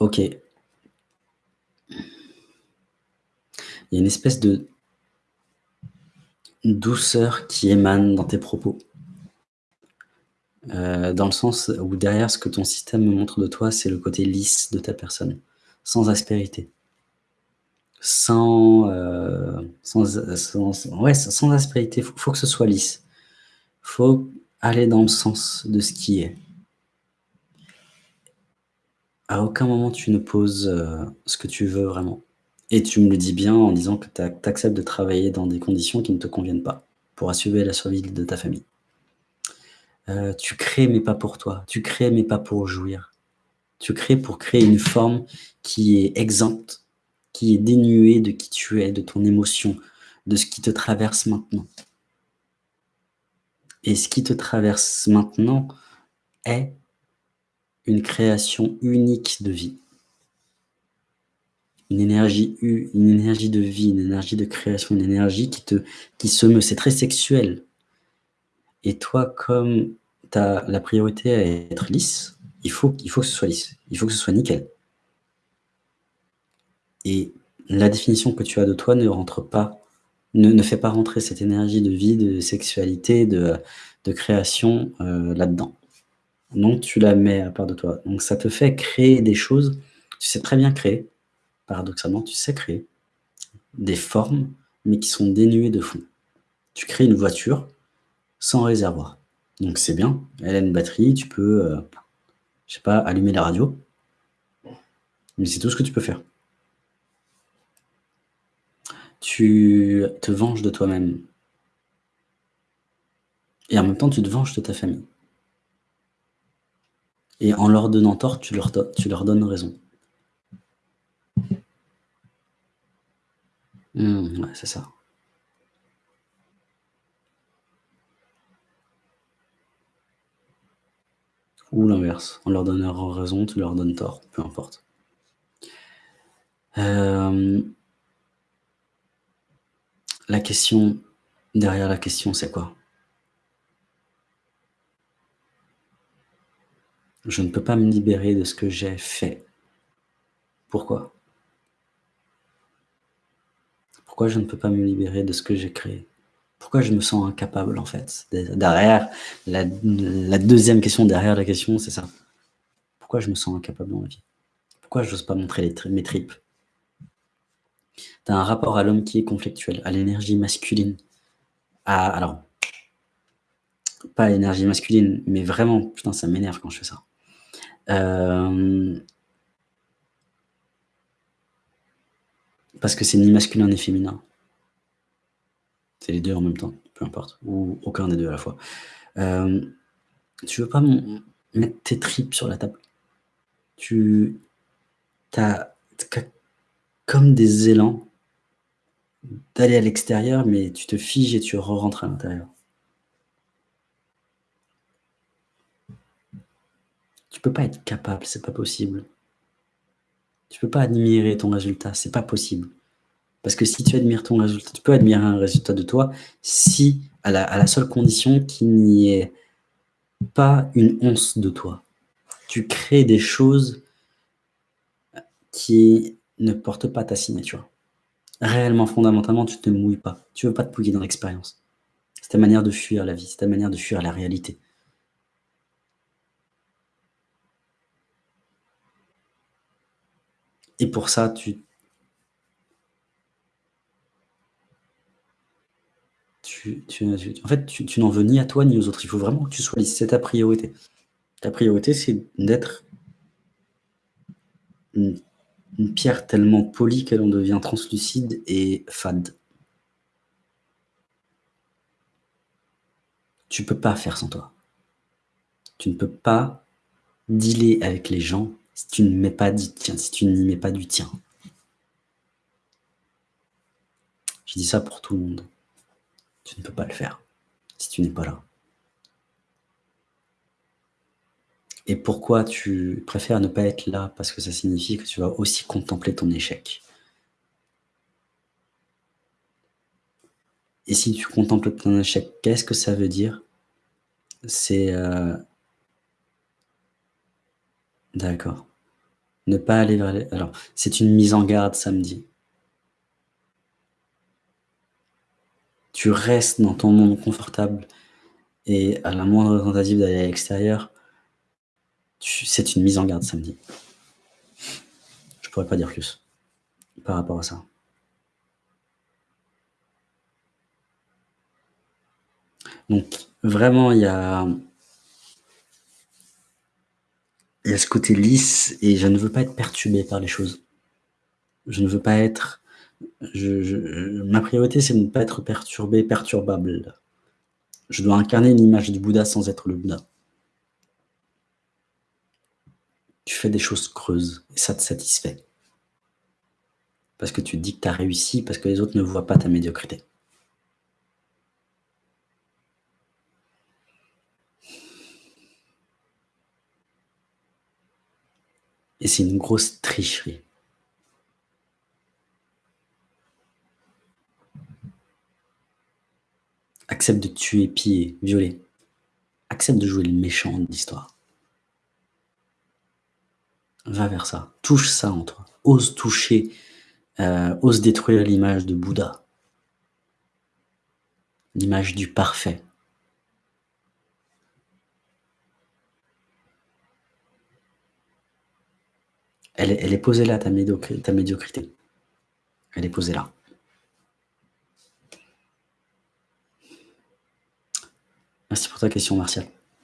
Ok. Il y a une espèce de douceur qui émane dans tes propos. Euh, dans le sens où derrière ce que ton système me montre de toi, c'est le côté lisse de ta personne, sans aspérité. Sans, euh, sans, aspérité, il faut, que ce soit lisse. Il faut aller dans le sens de ce qui est. À aucun moment tu ne poses euh, ce que tu veux vraiment. Et tu me le dis bien en disant que tu acceptes de travailler dans des conditions qui ne te conviennent pas pour assurer la survie de ta famille. Euh, tu crées mais pas pour toi. Tu crées mais pas pour jouir. Tu crées pour créer une forme qui est exempte, qui est dénuée de qui tu es, de ton émotion, de ce qui te traverse maintenant. Et ce qui te traverse maintenant est une création unique de vie une énergie, une énergie de vie, une énergie de création, une énergie qui, te, qui se meut. C'est très sexuel. Et toi, comme tu la priorité à être lisse, il faut, il faut que ce soit lisse. Il faut que ce soit nickel. Et la définition que tu as de toi ne rentre pas, ne, fait pas rentrer cette énergie de vie, de sexualité, de, de création euh, là-dedans. Donc tu la mets à part de toi. Donc ça te fait créer des choses, tu sais très bien créer, paradoxalement, tu sais créer des formes, mais qui sont dénuées de fond. Tu crées une voiture sans réservoir. Donc c'est bien, elle a une batterie, tu peux, euh, je sais pas, allumer la radio, mais c'est tout ce que tu peux faire. Tu te venges de toi-même. Et en même temps, tu te venges de ta famille. Et en leur donnant tort, tu leur, donnes raison. Mmh, ouais, c'est ça. Ou l'inverse, on leur donne raison, tu leur donnes tort, peu importe. Euh, la question, derrière la question, c'est quoi? Je ne peux pas me libérer de ce que j'ai fait. Pourquoi? Pourquoi je ne peux pas me libérer de ce que j'ai créé? Pourquoi je me sens incapable, en fait? Derrière, la, deuxième question derrière la question, c'est ça. Pourquoi je me sens incapable dans la vie? Pourquoi je n'ose pas montrer mes tripes? Tu un rapport à l'homme qui est conflictuel, à l'énergie masculine. À, alors, pas l'énergie masculine, mais vraiment, putain, ça m'énerve quand je fais ça. Euh, Parce que c'est ni masculin ni féminin. C'est les deux en même temps, peu importe. Ou aucun des deux à la fois. Euh, tu veux pas mettre tes tripes sur la table? Tu as, comme des élans d'aller à l'extérieur, mais tu te figes et tu re-rentres à l'intérieur. Tu peux pas être capable, c'est pas possible. Tu peux pas admirer ton résultat, c'est pas possible. Parce que si tu admires ton résultat, tu peux admirer un résultat de toi si, à la, seule condition qu'il n'y ait pas une once de toi. Tu crées des choses qui ne portent pas ta signature. Réellement, fondamentalement, tu ne te mouilles pas. Tu ne veux pas te mouiller dans l'expérience. C'est ta manière de fuir la vie, c'est ta manière de fuir la réalité. Et pour ça, tu, tu, en fait, tu, n'en veux ni à toi ni aux autres. Il faut vraiment que tu sois lisse. C'est ta priorité. Ta priorité, c'est d'être une, pierre tellement polie qu'elle en devient translucide et fade. Tu peux pas faire sans toi. Tu ne peux pas dealer avec les gens si tu ne mets pas du tien, si tu n'y mets pas du tien. Je dis ça pour tout le monde. Tu ne peux pas le faire si tu n'es pas là. Et pourquoi tu préfères ne pas être là? Parce que ça signifie que tu vas aussi contempler ton échec. Et si tu contemples ton échec, qu'est-ce que ça veut dire? C'est... Euh, d'accord. Ne pas aller vers les alors, c'est une mise en garde, samedi. Tu restes dans ton monde confortable et à la moindre tentative d'aller à l'extérieur, c'est une mise en garde, samedi. Je pourrais pas dire plus par rapport à ça. Donc vraiment, il y a il y a ce côté lisse et je ne veux pas être perturbé par les choses. Je ne veux pas être ma priorité, c'est de ne pas être perturbé, perturbable. Je dois incarner une image du Bouddha sans être le Bouddha. Tu fais des choses creuses et ça te satisfait. Parce que tu dis que tu as réussi, parce que les autres ne voient pas ta médiocrité. Et c'est une grosse tricherie. Accepte de tuer, piller, violer. Accepte de jouer le méchant de l'histoire. Va vers ça. Touche ça en toi. Ose toucher, euh, ose détruire l'image de Bouddha. L'image du parfait. Elle est, posée là, ta, médiocrité. Elle est posée là. Merci pour ta question, Martial.